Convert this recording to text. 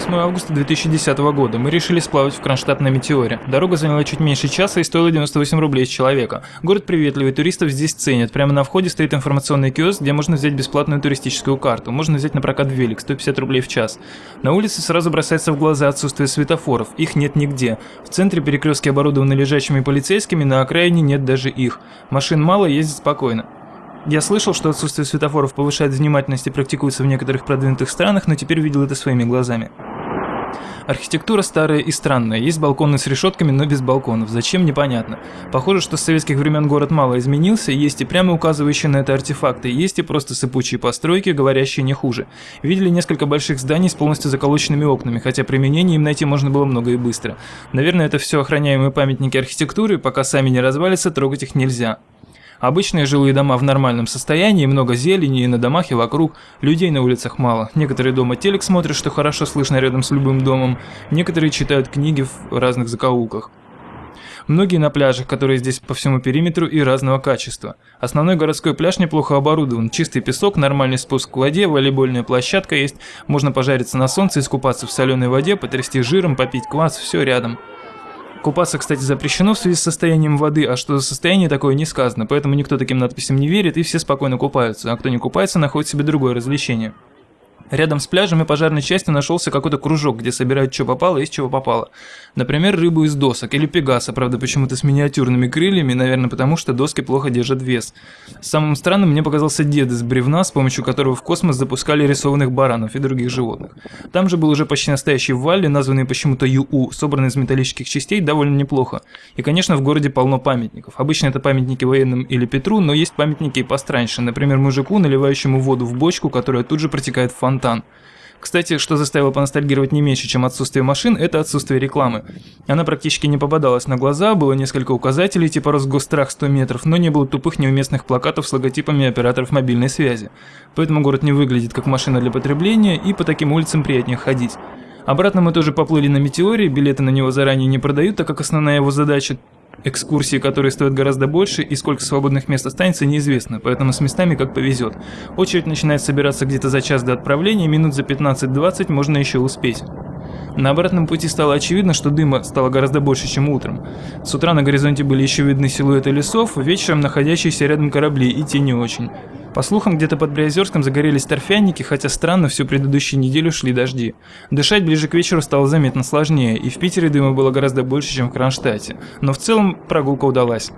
8 августа 2010 года. Мы решили сплавать в Кронштадт на Метеоре. Дорога заняла чуть меньше часа и стоила 98 рублей с человека. Город приветливый, туристов здесь ценят. Прямо на входе стоит информационный киоск, где можно взять бесплатную туристическую карту. Можно взять на прокат велик, 150 рублей в час. На улице сразу бросается в глаза отсутствие светофоров. Их нет нигде. В центре перекрестки оборудованы лежачими полицейскими, на окраине нет даже их. Машин мало, ездит спокойно. Я слышал, что отсутствие светофоров повышает внимательность и практикуется в некоторых продвинутых странах, но теперь видел это своими глазами. Архитектура старая и странная, есть балконы с решетками, но без балконов. Зачем, непонятно. Похоже, что с советских времен город мало изменился, есть и прямо указывающие на это артефакты, есть и просто сыпучие постройки, говорящие не хуже. Видели несколько больших зданий с полностью заколоченными окнами, хотя применение им найти можно было много и быстро. Наверное, это все охраняемые памятники архитектуры, пока сами не развалятся, трогать их нельзя. Обычные жилые дома в нормальном состоянии, много зелени и на домах, и вокруг. Людей на улицах мало. Некоторые дома телек смотрят, что хорошо слышно рядом с любым домом. Некоторые читают книги в разных закоулках. Многие на пляжах, которые здесь по всему периметру и разного качества. Основной городской пляж неплохо оборудован. Чистый песок, нормальный спуск к воде, волейбольная площадка есть. Можно пожариться на солнце, искупаться в соленой воде, потрясти жиром, попить квас, все рядом. Купаться, кстати, запрещено в связи с состоянием воды, а что за состояние такое не сказано, поэтому никто таким надписям не верит и все спокойно купаются, а кто не купается, находит себе другое развлечение. Рядом с пляжем и пожарной частью нашелся какой-то кружок, где собирают что попало и из чего попало. Например, рыбу из досок или пегаса, правда почему-то с миниатюрными крыльями, наверное потому что доски плохо держат вес. Самым странным мне показался дед из бревна, с помощью которого в космос запускали рисованных баранов и других животных. Там же был уже почти настоящий валли, названный почему-то ЮУ, собранный из металлических частей довольно неплохо. И конечно в городе полно памятников. Обычно это памятники военным или Петру, но есть памятники и постраньше, например мужику, наливающему воду в бочку, которая тут же протекает в фонтан фонтан. Кстати, что заставило поностальгировать не меньше, чем отсутствие машин, это отсутствие рекламы. Она практически не попадалась на глаза, было несколько указателей типа Росгострах 100 метров, но не было тупых неуместных плакатов с логотипами операторов мобильной связи. Поэтому город не выглядит как машина для потребления и по таким улицам приятнее ходить. Обратно мы тоже поплыли на Метеоре, билеты на него заранее не продают, так как основная его задача Экскурсии, которые стоят гораздо больше, и сколько свободных мест останется, неизвестно, поэтому с местами как повезет. Очередь начинает собираться где-то за час до отправления, минут за 15-20 можно еще успеть. На обратном пути стало очевидно, что дыма стало гораздо больше, чем утром. С утра на горизонте были еще видны силуэты лесов, вечером находящиеся рядом корабли и те не очень. По слухам, где-то под Приозерском загорелись торфяники, хотя странно, всю предыдущую неделю шли дожди. Дышать ближе к вечеру стало заметно сложнее, и в Питере дыма было гораздо больше, чем в Кронштадте. Но в целом прогулка удалась.